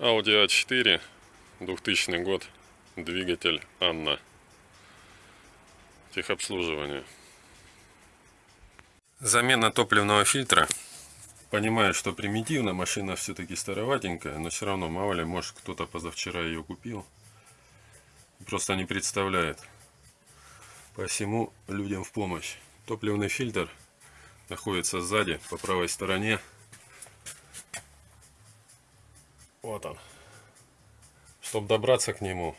Audi A4, 2000 год, двигатель Анна. Техобслуживание. Замена топливного фильтра. Понимаю, что примитивно, машина все-таки староватенькая, но все равно, мало ли, может кто-то позавчера ее купил. Просто не представляет. Посему людям в помощь. Топливный фильтр находится сзади, по правой стороне. Вот он. Чтобы добраться к нему,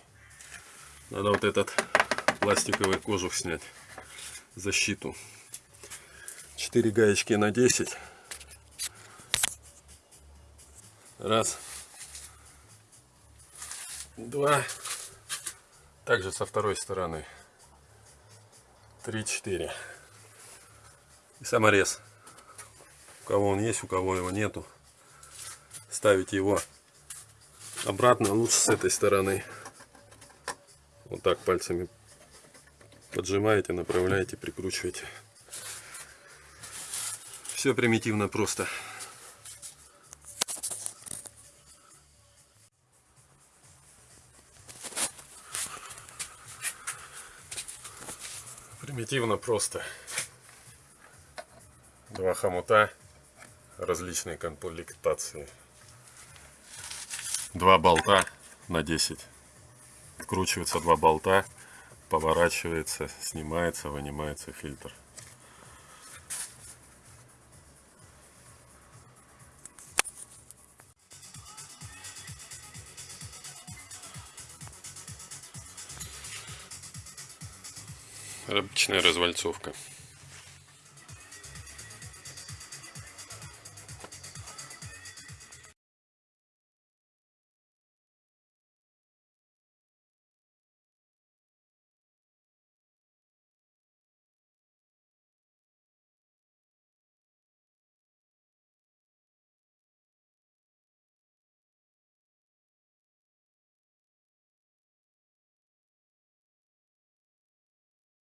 надо вот этот пластиковый кожух снять. Защиту. 4 гаечки на 10. Раз. Два. Также со второй стороны. Три, четыре. И саморез. У кого он есть, у кого его нету. Ставить его обратно лучше с этой стороны. Вот так пальцами поджимаете, направляете, прикручиваете. Все примитивно просто. Примитивно просто. Два хомута различной комплектации. Два болта на 10. Вкручиваются два болта, поворачивается, снимается, вынимается фильтр. Обычная развальцовка.